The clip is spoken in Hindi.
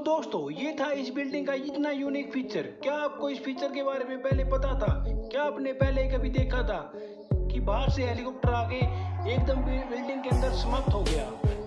दोस्तों, ये था इस बिल्डिंग का इतना यूनिक फीचर क्या आपको इस फीचर के बारे में पहले पता था? क्या आपने पहले कभी देखा था कि बाहर से हेलीकॉप्टर आके एकदम बिल्डिंग के अंदर समाप्त हो गया?